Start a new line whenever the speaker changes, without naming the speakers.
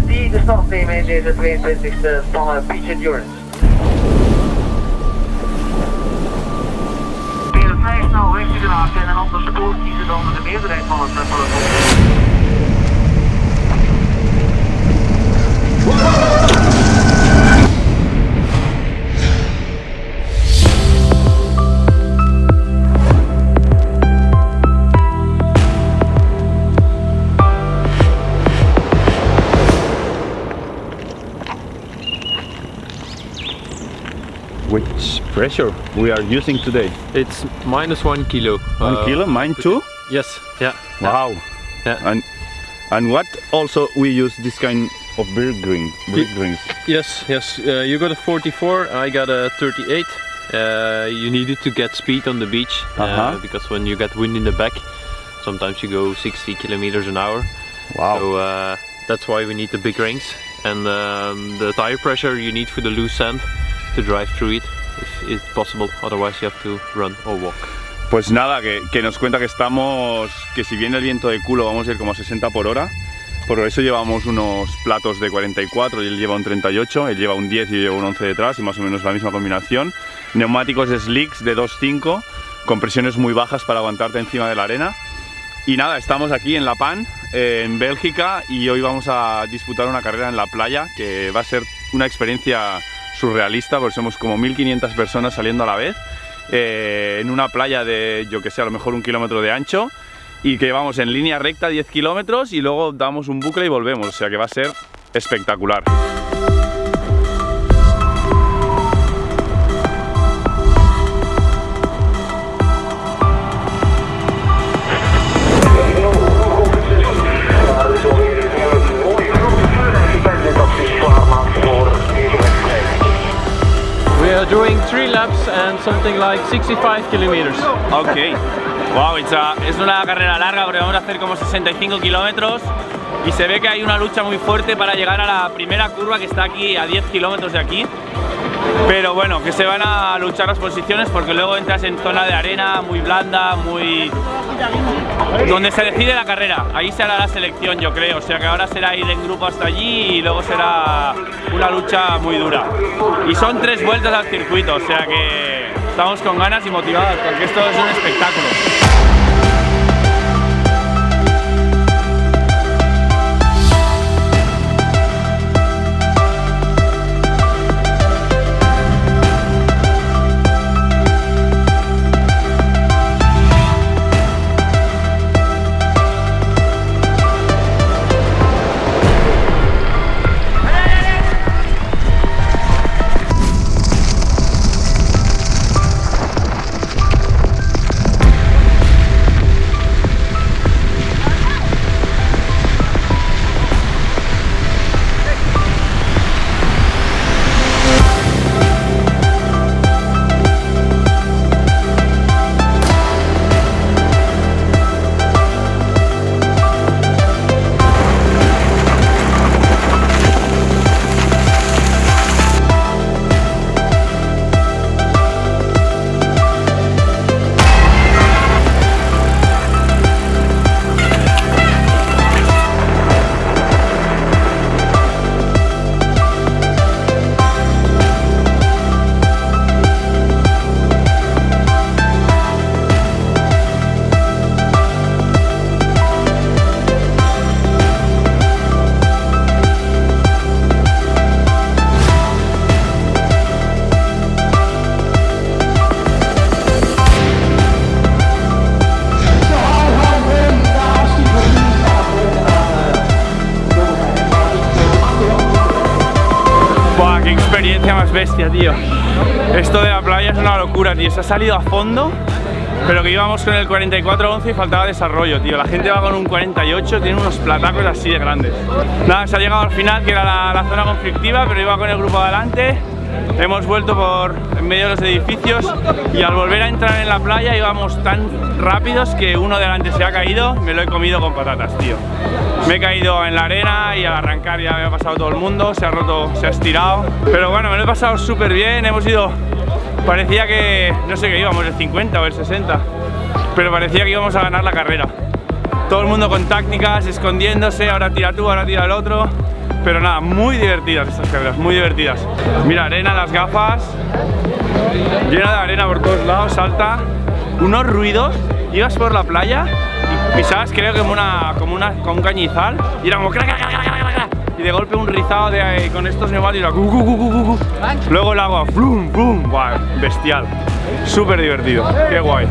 die de start nemen in deze 22e van Beach Endurance. Weer vrij snel richting de haak en een ander spoor kiezen dan de meerderheid van het peloton.
Pressure we are using today?
It's minus one kilo.
One
Uh,
kilo, mine too?
Yes, yeah.
Wow.
Yeah.
And and what also we use this kind of beer drink, beer drinks.
Yes, yes. Uh, you got a 44, I got a 38. Uh, you needed to get speed on the beach uh,
Uh-huh.
because when you get wind in the back, sometimes you go 60 kilometers an hour.
Wow.
So uh, that's why we need the big rings and um, the tire pressure you need for the loose sand to drive through it if it's possible. Otherwise, you have to run or walk.
Pues nada, que, que nos cuenta que estamos, que si viene el viento de culo vamos a ir como a 60 por hora. Por eso llevamos unos platos de 44 y él lleva un 38, él lleva un 10 y yo llevo un 11 detrás y más o menos la misma combinación. Neumáticos slicks de 2.5 con presiones muy bajas para aguantarte encima de la arena. Y nada, estamos aquí en La Pan, eh, en Bélgica, y hoy vamos a disputar una carrera en la playa que va a ser una experiencia surrealista, porque somos como 1500 personas saliendo a la vez, eh, en una playa de, yo que sé, a lo mejor un kilómetro de ancho, y que vamos en línea recta 10 kilómetros y luego damos un bucle y volvemos, o sea que va a ser espectacular.
Three laps and something like 65 kilometers.
Ok. Wow, a- es una carrera larga porque vamos a hacer como 65 kilómetros y se ve que hay una lucha muy fuerte para llegar a la primera curva que está aquí a 10 kilómetros de aquí. Pero bueno, que se van a luchar las posiciones porque luego entras en zona de arena muy blanda, muy... donde se decide la carrera. Ahí se hará la selección, yo creo. O sea que ahora será ir en grupo hasta allí y luego será una lucha muy dura. Y son tres vueltas al circuito, o sea que estamos con ganas y motivados porque esto es un espectáculo. Más bestia, tío. Esto de la playa es una locura, tío. Se ha salido a fondo, pero que íbamos con el 44-11 y faltaba desarrollo, tío. La gente va con un 48, tiene unos platacos así de grandes. Nada, se ha llegado al final, que era la, la zona conflictiva, pero iba con el grupo adelante. Hemos vuelto por en medio de los edificios y al volver a entrar en la playa íbamos tan rápidos que uno delante se ha caído, me lo he comido con patatas, tío. Me he caído en la arena y al arrancar ya me ha pasado todo el mundo, se ha roto, se ha estirado. Pero bueno, me lo he pasado súper bien, hemos ido... Parecía que, no sé qué íbamos, el 50 o el 60, pero parecía que íbamos a ganar la carrera. Todo el mundo con tácticas, escondiéndose, ahora tira tú, ahora tira el otro. Pero nada, muy divertidas estas carreras, muy divertidas. Mira, arena en las gafas, llena de arena por todos lados, salta, unos ruidos, ibas por la playa y pisabas creo que como una, como una, como un cañizal y era como y de golpe un rizado de, con estos neumáticos, luego el agua, flum, flum, Buah, bestial, súper divertido, qué guay.